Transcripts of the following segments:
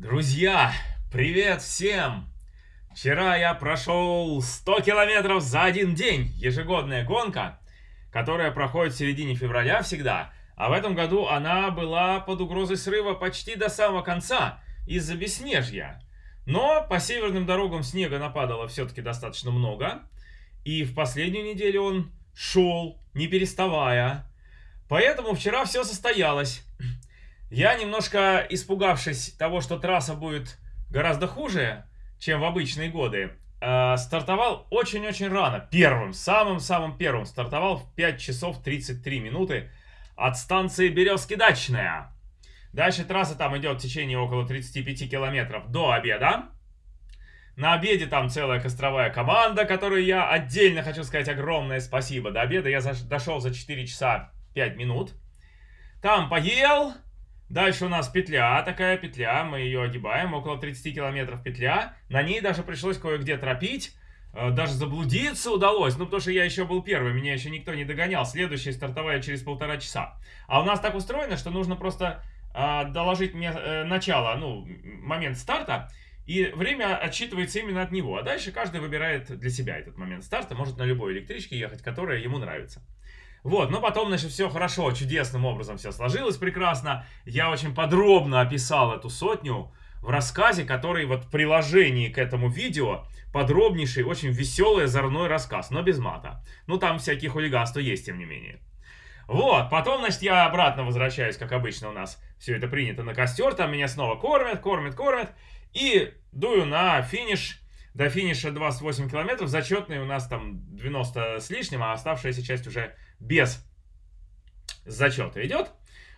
Друзья, привет всем! Вчера я прошел 100 километров за один день, ежегодная гонка, которая проходит в середине февраля всегда, а в этом году она была под угрозой срыва почти до самого конца из-за бесснежья. Но по северным дорогам снега нападало все-таки достаточно много, и в последнюю неделю он шел, не переставая. Поэтому вчера все состоялось. Я немножко испугавшись того, что трасса будет гораздо хуже, чем в обычные годы, э, стартовал очень-очень рано. Первым, самым-самым первым. Стартовал в 5 часов 33 минуты от станции Березки-Дачная. Дальше трасса там идет в течение около 35 километров до обеда. На обеде там целая костровая команда, которой я отдельно хочу сказать огромное спасибо. До обеда я дошел за 4 часа 5 минут. Там поел, Дальше у нас петля, такая петля, мы ее огибаем, около 30 километров петля. На ней даже пришлось кое-где тропить, э, даже заблудиться удалось, ну потому что я еще был первый, меня еще никто не догонял. Следующая стартовая через полтора часа. А у нас так устроено, что нужно просто э, доложить мне э, начало, ну, момент старта, и время отсчитывается именно от него. А дальше каждый выбирает для себя этот момент старта, может на любой электричке ехать, которая ему нравится. Вот, но потом, значит, все хорошо, чудесным образом все сложилось прекрасно. Я очень подробно описал эту сотню в рассказе, который вот в приложении к этому видео подробнейший, очень веселый, озорной рассказ, но без мата. Ну, там всякие хулиганства есть, тем не менее. Вот, потом, значит, я обратно возвращаюсь, как обычно у нас все это принято на костер, там меня снова кормят, кормят, кормят, и дую на финиш до финиша 28 километров. Зачетный у нас там 90 с лишним, а оставшаяся часть уже без зачета идет.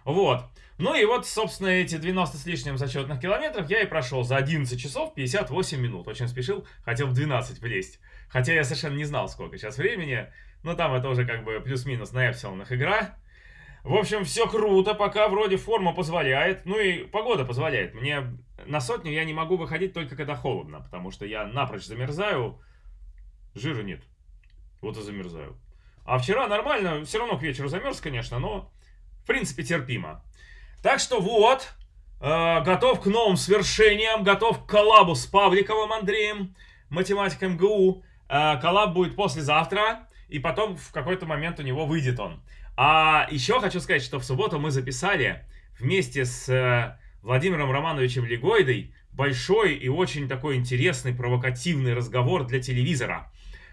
Вот. Ну и вот, собственно, эти 90 с лишним зачетных километров я и прошел за 11 часов 58 минут. Очень спешил, хотел в 12 влезть. Хотя я совершенно не знал, сколько сейчас времени. Но там это уже как бы плюс-минус на эпсилонах игра. В общем, все круто, пока вроде форма позволяет. Ну и погода позволяет. Мне на сотню я не могу выходить только когда холодно, потому что я напрочь замерзаю, жира нет. Вот и замерзаю. А вчера нормально, все равно к вечеру замерз, конечно, но в принципе терпимо. Так что вот, э, готов к новым свершениям, готов к коллабу с Павликовым Андреем, математиком МГУ. Э, коллаб будет послезавтра, и потом в какой-то момент у него выйдет он. А еще хочу сказать, что в субботу мы записали вместе с э, Владимиром Романовичем Легойдой большой и очень такой интересный, провокативный разговор для телевизора,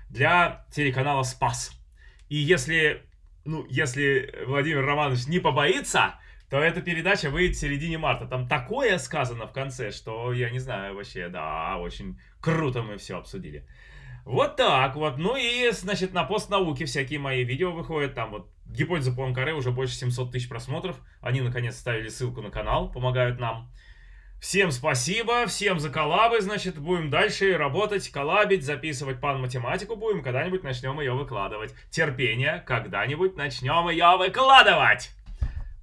для телеканала «Спас». И если, ну, если Владимир Романович не побоится, то эта передача выйдет в середине марта. Там такое сказано в конце, что я не знаю вообще, да, очень круто мы все обсудили. Вот так вот. Ну и, значит, на постнауке всякие мои видео выходят. Там вот гипотеза Пуанкаре уже больше 700 тысяч просмотров. Они, наконец, ставили ссылку на канал, помогают нам. Всем спасибо, всем за коллабы, значит, будем дальше работать, коллабить, записывать пан-математику будем, когда-нибудь начнем ее выкладывать. Терпение, когда-нибудь начнем ее выкладывать.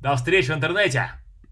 До встречи в интернете!